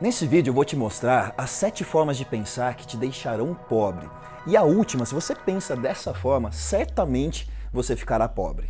Nesse vídeo eu vou te mostrar as 7 formas de pensar que te deixarão pobre. E a última, se você pensa dessa forma, certamente você ficará pobre.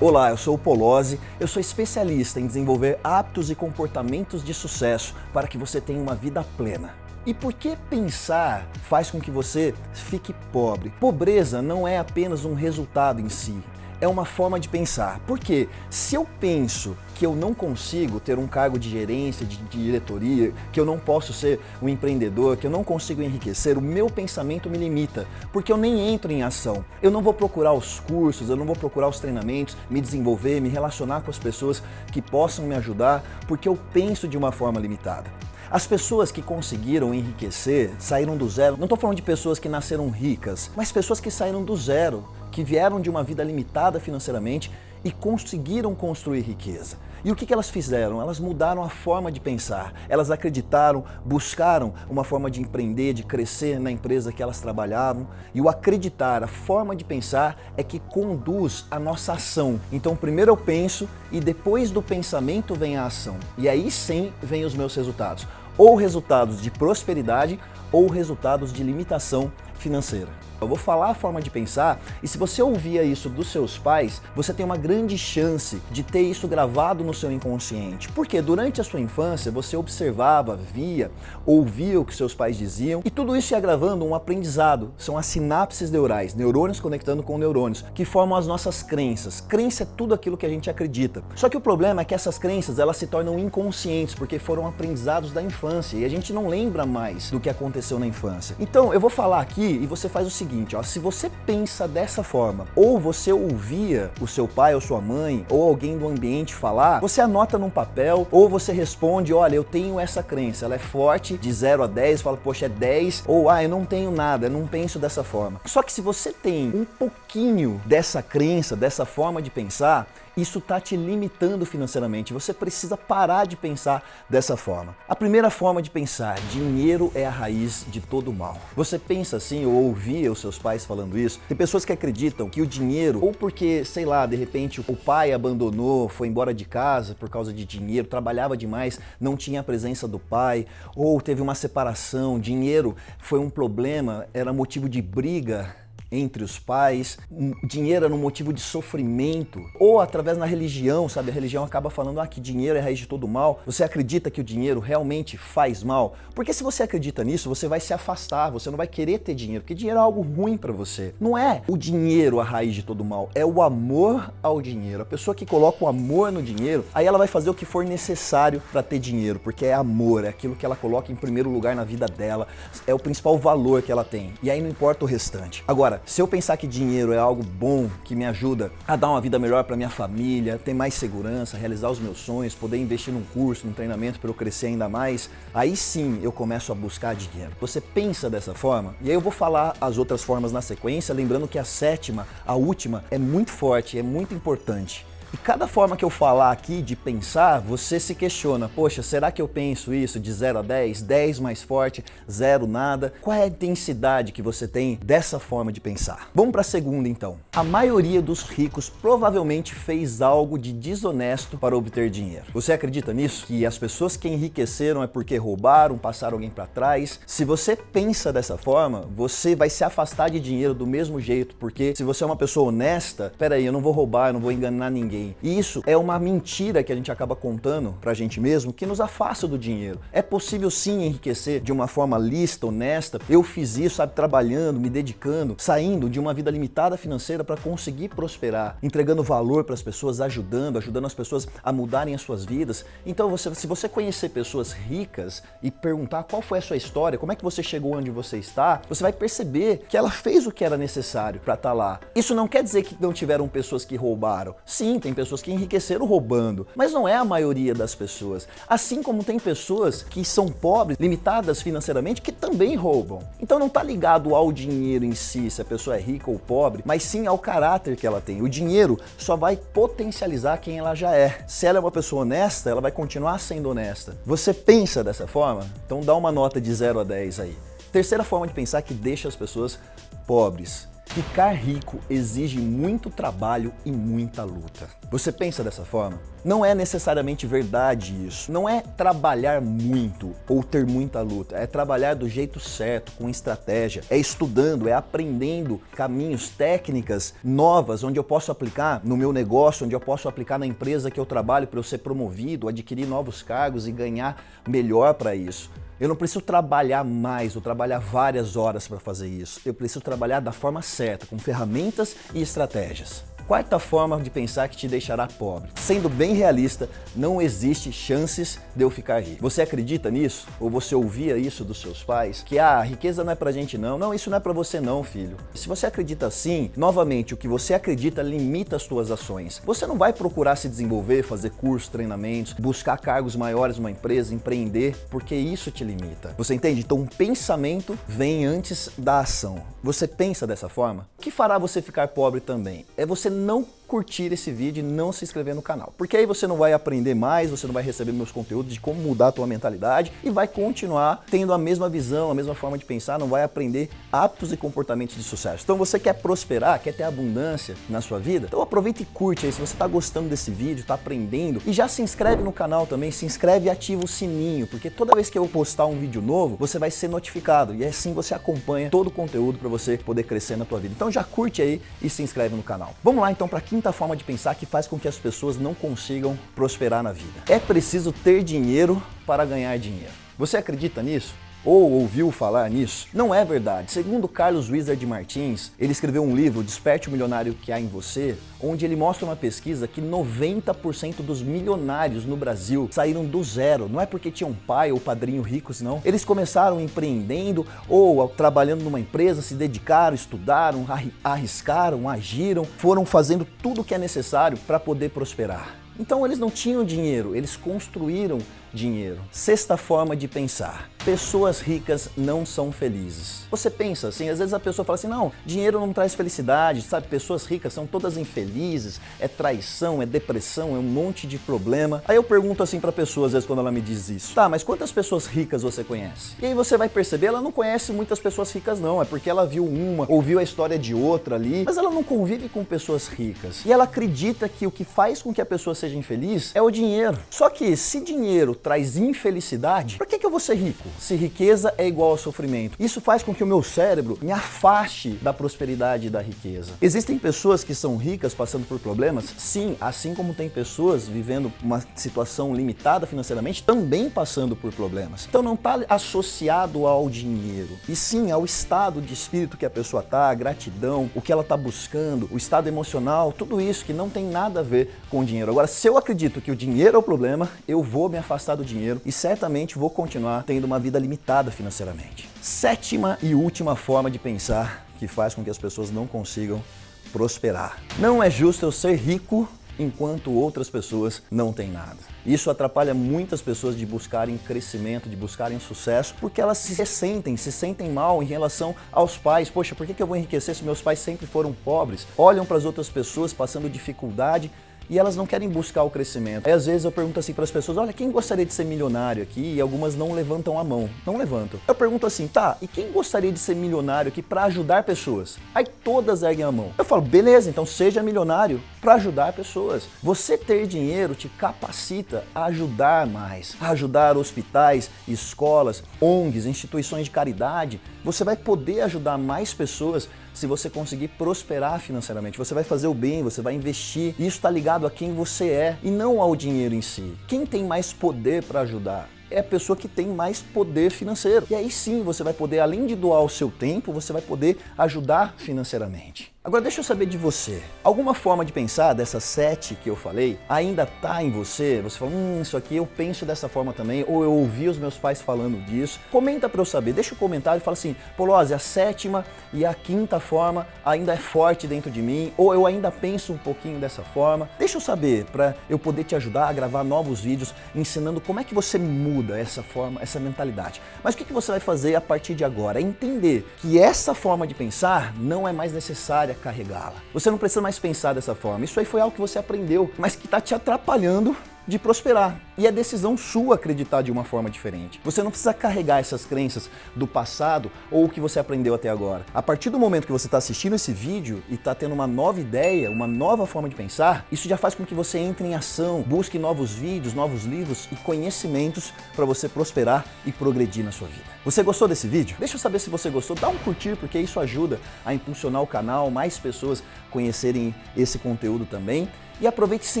Olá, eu sou o Polozzi, eu sou especialista em desenvolver hábitos e comportamentos de sucesso para que você tenha uma vida plena. E por que pensar faz com que você fique pobre? Pobreza não é apenas um resultado em si, é uma forma de pensar. Porque se eu penso que eu não consigo ter um cargo de gerência, de, diretoria, que eu não posso ser um empreendedor, que eu não consigo enriquecer, o meu pensamento me limita, porque eu nem entro em ação. Eu não vou procurar os cursos, eu não vou procurar os treinamentos, me desenvolver, me relacionar com as pessoas que possam me ajudar, porque eu penso de uma forma limitada. As pessoas que conseguiram enriquecer, saíram do zero, não estou falando de pessoas que nasceram ricas, mas pessoas que saíram do zero, que vieram de uma vida limitada financeiramente e conseguiram construir riqueza. E o que elas fizeram? Elas mudaram a forma de pensar. Elas acreditaram, buscaram uma forma de empreender, de crescer na empresa que elas trabalhavam. E o acreditar, a forma de pensar é que conduz a nossa ação. Então primeiro eu penso e depois do pensamento vem a ação. E aí sim vem os meus resultados. Ou resultados de prosperidade ou resultados de limitação financeira. Eu vou falar a forma de pensar e se você ouvia isso dos seus pais, você tem uma grande chance de ter isso gravado no seu inconsciente. Porque durante a sua infância você observava, via, ouvia o que seus pais diziam e tudo isso ia gravando um aprendizado. São as sinapses neurais, neurônios conectando com neurônios, que formam as nossas crenças. Crença é tudo aquilo que a gente acredita. Só que o problema é que essas crenças elas se tornam inconscientes porque foram aprendizados da infância e a gente não lembra mais do que aconteceu na infância. Então eu vou falar aqui e você faz o seguinte, seguinte, ó, se você pensa dessa forma, ou você ouvia o seu pai ou sua mãe, ou alguém do ambiente falar, você anota num papel, ou você responde, olha, eu tenho essa crença, ela é forte, de 0 a 10, fala, poxa, é 10, ou ah, eu não tenho nada, eu não penso dessa forma. Só que se você tem um pouquinho dessa crença, dessa forma de pensar, isso está te limitando financeiramente. Você precisa parar de pensar dessa forma. A primeira forma de pensar, dinheiro é a raiz de todo mal. Você pensa assim, ou ouvia os seus pais falando isso, tem pessoas que acreditam que o dinheiro, ou porque, sei lá, de repente o pai abandonou, foi embora de casa por causa de dinheiro, trabalhava demais, não tinha a presença do pai, ou teve uma separação, dinheiro foi um problema, era motivo de briga entre os pais, dinheiro era um motivo de sofrimento, ou através da religião, sabe? A religião acaba falando ah, que dinheiro é a raiz de todo mal. Você acredita que o dinheiro realmente faz mal? Porque se você acredita nisso, você vai se afastar, você não vai querer ter dinheiro, porque dinheiro é algo ruim para você. Não é o dinheiro a raiz de todo mal, é o amor ao dinheiro. A pessoa que coloca o amor no dinheiro, aí ela vai fazer o que for necessário para ter dinheiro, porque é amor, é aquilo que ela coloca em primeiro lugar na vida dela, é o principal valor que ela tem. E aí não importa o restante. Agora, se eu pensar que dinheiro é algo bom, que me ajuda a dar uma vida melhor para minha família, ter mais segurança, realizar os meus sonhos, poder investir num curso, num treinamento para eu crescer ainda mais, aí sim eu começo a buscar dinheiro. Você pensa dessa forma? E aí eu vou falar as outras formas na sequência, lembrando que a sétima, a última, é muito forte, é muito importante. E cada forma que eu falar aqui de pensar, você se questiona, poxa, será que eu penso isso de 0 a 10? 10 mais forte, 0 nada? Qual é a intensidade que você tem dessa forma de pensar? Vamos para a segunda então. A maioria dos ricos provavelmente fez algo de desonesto para obter dinheiro. Você acredita nisso? Que as pessoas que enriqueceram é porque roubaram, passaram alguém para trás? Se você pensa dessa forma, você vai se afastar de dinheiro do mesmo jeito, porque se você é uma pessoa honesta, peraí, eu não vou roubar, eu não vou enganar ninguém, E isso é uma mentira que a gente acaba contando pra gente mesmo que nos afasta do dinheiro. É possível sim enriquecer de uma forma lista, honesta. Eu fiz isso, sabe, trabalhando, me dedicando, saindo de uma vida limitada financeira para conseguir prosperar, entregando valor para as pessoas, ajudando, ajudando as pessoas a mudarem as suas vidas. Então, você, se você conhecer pessoas ricas e perguntar qual foi a sua história, como é que você chegou onde você está, você vai perceber que ela fez o que era necessário para estar tá lá. Isso não quer dizer que não tiveram pessoas que roubaram. Sim, tem pessoas que enriqueceram roubando, mas não é a maioria das pessoas. Assim como tem pessoas que são pobres, limitadas financeiramente, que também roubam. Então não está ligado ao dinheiro em si, se a pessoa é rica ou pobre, mas sim ao caráter que ela tem. O dinheiro só vai potencializar quem ela já é. Se ela é uma pessoa honesta, ela vai continuar sendo honesta. Você pensa dessa forma? Então dá uma nota de 0 a 10 aí. Terceira forma de pensar que deixa as pessoas pobres Ficar rico exige muito trabalho e muita luta. Você pensa dessa forma? Não é necessariamente verdade isso. Não é trabalhar muito ou ter muita luta. É trabalhar do jeito certo, com estratégia. É estudando, é aprendendo caminhos, técnicas novas, onde eu posso aplicar no meu negócio, onde eu posso aplicar na empresa que eu trabalho para eu ser promovido, adquirir novos cargos e ganhar melhor para isso. Eu não preciso trabalhar mais ou trabalhar várias horas para fazer isso. Eu preciso trabalhar da forma certa, com ferramentas e estratégias. Quarta forma de pensar que te deixará pobre. Sendo bem realista, não existe chances de eu ficar rico. Você acredita nisso? Ou você ouvia isso dos seus pais? Que ah, a riqueza não é pra gente não. Não, isso não é pra você não, filho. Se você acredita assim, novamente, o que você acredita limita as suas ações. Você não vai procurar se desenvolver, fazer cursos, treinamentos, buscar cargos maiores numa empresa, empreender, porque isso te limita. Você entende? Então, um pensamento vem antes da ação. Você pensa dessa forma? O que fará você ficar pobre também? É você não curtir esse vídeo e não se inscrever no canal. Porque aí você não vai aprender mais, você não vai receber meus conteúdos de como mudar a tua mentalidade e vai continuar tendo a mesma visão, a mesma forma de pensar, não vai aprender hábitos e comportamentos de sucesso. Então você quer prosperar, quer ter abundância na sua vida? Então aproveita e curte aí, se você está gostando desse vídeo, está aprendendo e já se inscreve no canal também, se inscreve e ativa o sininho, porque toda vez que eu postar um vídeo novo, você vai ser notificado e assim você acompanha todo o conteúdo para você poder crescer na tua vida. Então já curte aí e se inscreve no canal. Vamos lá então para quinta forma de pensar que faz com que as pessoas não consigam prosperar na vida. É preciso ter dinheiro para ganhar dinheiro. Você acredita nisso? Ou ouviu falar nisso? Não é verdade. Segundo Carlos Wizard Martins, ele escreveu um livro, Desperte o Milionário que há em você, onde ele mostra uma pesquisa que 90% dos milionários no Brasil saíram do zero. Não é porque tinham pai ou padrinho ricos, não. Eles começaram empreendendo ou trabalhando numa empresa, se dedicaram, estudaram, arriscaram, agiram, foram fazendo tudo o que é necessário para poder prosperar. Então eles não tinham dinheiro, eles construíram dinheiro. Sexta forma de pensar. Pessoas ricas não são felizes. Você pensa assim, às vezes a pessoa fala assim, não, dinheiro não traz felicidade, sabe? Pessoas ricas são todas infelizes, é traição, é depressão, é um monte de problema. Aí eu pergunto assim pra pessoa, às vezes, quando ela me diz isso, tá, mas quantas pessoas ricas você conhece? E aí você vai perceber, ela não conhece muitas pessoas ricas não, é porque ela viu uma, ouviu a história de outra ali, mas ela não convive com pessoas ricas. E ela acredita que o que faz com que a pessoa seja infeliz é o dinheiro. Só que se dinheiro traz infelicidade, por que, que eu vou ser rico? Se riqueza é igual ao sofrimento. Isso faz com que o meu cérebro me afaste da prosperidade e da riqueza. Existem pessoas que são ricas passando por problemas? Sim, assim como tem pessoas vivendo uma situação limitada financeiramente, também passando por problemas. Então não está associado ao dinheiro, e sim ao estado de espírito que a pessoa está, a gratidão, o que ela está buscando, o estado emocional, tudo isso que não tem nada a ver com o dinheiro. Agora, se eu acredito que o dinheiro é o problema, eu vou me afastar do dinheiro e certamente vou continuar tendo uma vida limitada financeiramente. Sétima e última forma de pensar que faz com que as pessoas não consigam prosperar. Não é justo eu ser rico enquanto outras pessoas não têm nada. Isso atrapalha muitas pessoas de buscarem crescimento, de buscarem sucesso, porque elas se sentem, se sentem mal em relação aos pais. Poxa, por que eu vou enriquecer se meus pais sempre foram pobres? Olham para as outras pessoas passando dificuldade e elas não querem buscar o crescimento. Aí às vezes eu pergunto assim para as pessoas, olha, quem gostaria de ser milionário aqui? E algumas não levantam a mão, não levantam. Eu pergunto assim, tá, e quem gostaria de ser milionário aqui para ajudar pessoas? Aí todas erguem a mão. Eu falo, beleza, então seja milionário para ajudar pessoas. Você ter dinheiro te capacita a ajudar mais, a ajudar hospitais, escolas, ONGs, instituições de caridade. Você vai poder ajudar mais pessoas se você conseguir prosperar financeiramente. Você vai fazer o bem, você vai investir. Isso está ligado a quem você é e não ao dinheiro em si. Quem tem mais poder para ajudar? é a pessoa que tem mais poder financeiro. E aí sim você vai poder, além de doar o seu tempo, você vai poder ajudar financeiramente. Agora deixa eu saber de você. Alguma forma de pensar dessas sete que eu falei ainda está em você? Você fala, hum, isso aqui eu penso dessa forma também, ou eu ouvi os meus pais falando disso. Comenta para eu saber, deixa o um comentário e fala assim, Polose, a sétima e a quinta forma ainda é forte dentro de mim, ou eu ainda penso um pouquinho dessa forma. Deixa eu saber para eu poder te ajudar a gravar novos vídeos ensinando como é que você muda essa forma, essa mentalidade. Mas o que, que você vai fazer a partir de agora? É entender que essa forma de pensar não é mais necessária carregá-la. Você não precisa mais pensar dessa forma. Isso aí foi algo que você aprendeu, mas que está te atrapalhando de prosperar. E é decisão sua acreditar de uma forma diferente. Você não precisa carregar essas crenças do passado ou o que você aprendeu até agora. A partir do momento que você está assistindo esse vídeo e está tendo uma nova ideia, uma nova forma de pensar, isso já faz com que você entre em ação, busque novos vídeos, novos livros e conhecimentos para você prosperar e progredir na sua vida. Você gostou desse vídeo? Deixa eu saber se você gostou, dá um curtir porque isso ajuda a impulsionar o canal, mais pessoas conhecerem esse conteúdo também. E aproveite e se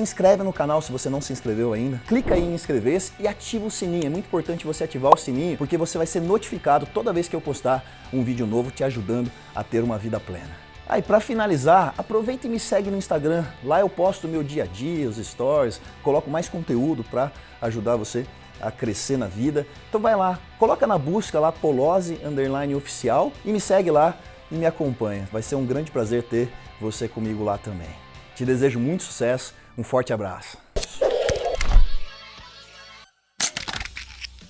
inscreve no canal se você não se inscreveu ainda. Clica aí em inscrever-se e ativa o sininho. É muito importante você ativar o sininho porque você vai ser notificado toda vez que eu postar um vídeo novo te ajudando a ter uma vida plena. Aí, ah, para finalizar, aproveita e me segue no Instagram. Lá eu posto o meu dia a dia, os stories, coloco mais conteúdo para ajudar você a crescer na vida. Então vai lá, coloca na busca lá Polose underline oficial e me segue lá e me acompanha. Vai ser um grande prazer ter você comigo lá também. Te desejo muito sucesso, um forte abraço.